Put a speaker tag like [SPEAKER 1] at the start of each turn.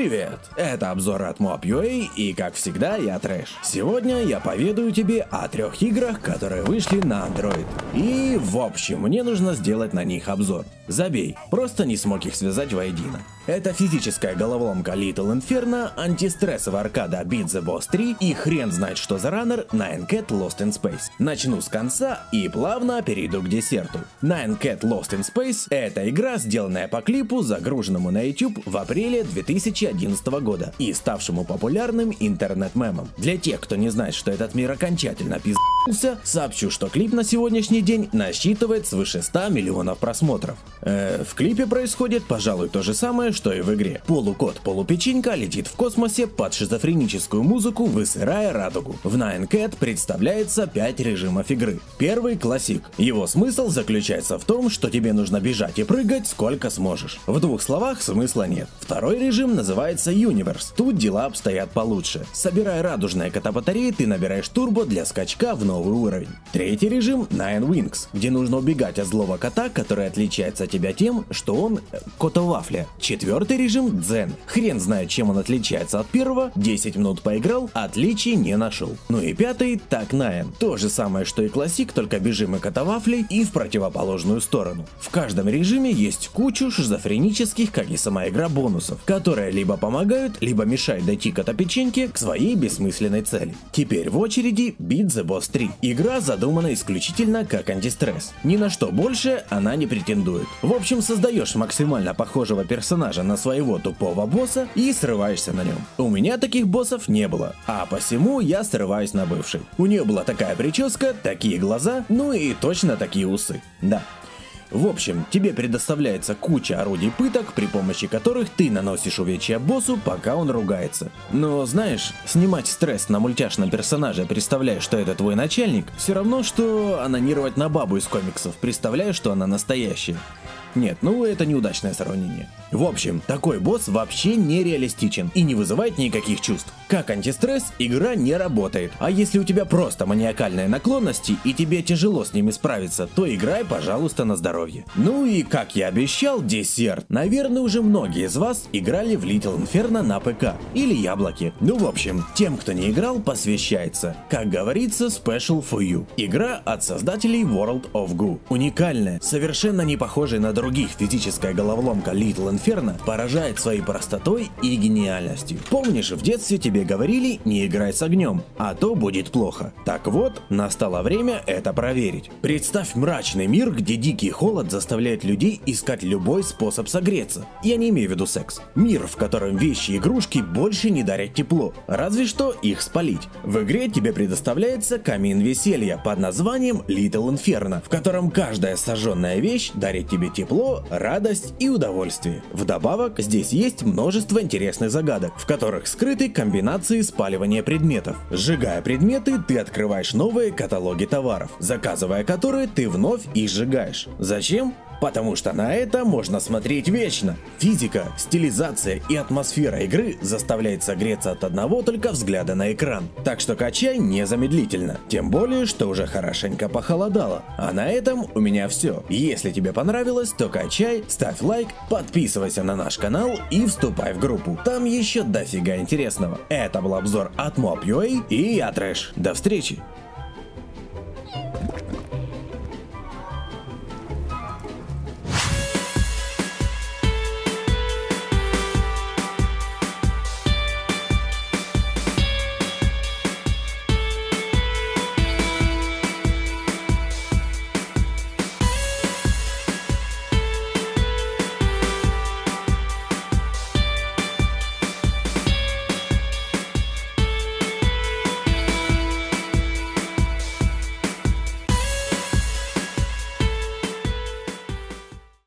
[SPEAKER 1] Привет, это обзор от Mob.ua и как всегда я Трэш. Сегодня я поведаю тебе о трех играх, которые вышли на Android. И в общем, мне нужно сделать на них обзор. Забей, просто не смог их связать воедино. Это физическая головоломка Little Inferno, антистрессовая аркада Beat the Boss 3 и хрен знает что за раннер Nine Cat Lost in Space. Начну с конца и плавно перейду к десерту. Nine Cat Lost in Space – это игра, сделанная по клипу, загруженному на YouTube в апреле 2011 года и ставшему популярным интернет-мемом. Для тех, кто не знает, что этот мир окончательно пиздился, сообщу, что клип на сегодняшний день насчитывает свыше 100 миллионов просмотров. Э, в клипе происходит, пожалуй, то же самое, что и в игре. Полукот полупеченька летит в космосе под шизофреническую музыку, высырая радугу. В Nine Cat представляется 5 режимов игры. Первый классик. Его смысл заключается в том, что тебе нужно бежать и прыгать сколько сможешь. В двух словах смысла нет. Второй режим называется Universe. Тут дела обстоят получше. Собирая радужные кота-батареи, ты набираешь турбо для скачка в новый уровень. Третий режим Nine Wings, где нужно убегать от злого кота, который отличается от тебя тем, что он э, кота-вафля. Четвертый режим Дзен. Хрен знает, чем он отличается от первого, 10 минут поиграл, отличий не нашел. Ну и пятый Так Nine. То же самое, что и классик, только бежим и кота-вафли и в противоположную сторону. В каждом режиме есть кучу шизофренических, как и сама игра, бонусов, которые либо помогают, либо мешают дойти кота-печеньке к своей бессмысленной цели. Теперь в очереди Beat the Boss 3. Игра задумана исключительно как антистресс. Ни на что больше она не претендует. В общем, создаешь максимально похожего персонажа на своего тупого босса и срываешься на нем. У меня таких боссов не было, а посему я срываюсь на бывший. У нее была такая прическа, такие глаза, ну и точно такие усы. Да, в общем, тебе предоставляется куча орудий пыток, при помощи которых ты наносишь увечья боссу, пока он ругается. Но знаешь, снимать стресс на мультяшном персонаже, представляя, что это твой начальник, все равно, что анонировать на бабу из комиксов, представляя, что она настоящая. Нет, ну это неудачное сравнение. В общем, такой босс вообще не реалистичен и не вызывает никаких чувств. Как антистресс, игра не работает. А если у тебя просто маниакальные наклонности и тебе тяжело с ними справиться, то играй, пожалуйста, на здоровье. Ну и как я обещал, десерт. Наверное, уже многие из вас играли в Little Inferno на ПК или яблоки. Ну в общем, тем, кто не играл, посвящается. Как говорится, special for you. Игра от создателей World of Goo. Уникальная, совершенно не похожая на других физическая головоломка Little Inferno поражает своей простотой и гениальностью. Помнишь, в детстве тебе говорили не играй с огнем, а то будет плохо. Так вот, настало время это проверить. Представь мрачный мир, где дикий холод заставляет людей искать любой способ согреться. Я не имею в виду секс. Мир, в котором вещи и игрушки больше не дарят тепло, разве что их спалить. В игре тебе предоставляется камин веселья под названием Little Inferno, в котором каждая сожженная вещь дарит тебе тепло тепло, радость и удовольствие. Вдобавок, здесь есть множество интересных загадок, в которых скрыты комбинации спаливания предметов. Сжигая предметы, ты открываешь новые каталоги товаров, заказывая которые ты вновь их сжигаешь. Зачем? Потому что на это можно смотреть вечно. Физика, стилизация и атмосфера игры заставляет согреться от одного только взгляда на экран. Так что качай незамедлительно. Тем более, что уже хорошенько похолодало. А на этом у меня все. Если тебе понравилось, то качай, ставь лайк, подписывайся на наш канал и вступай в группу. Там еще дофига интересного. Это был обзор от Mob.ua и я Трэш. До встречи!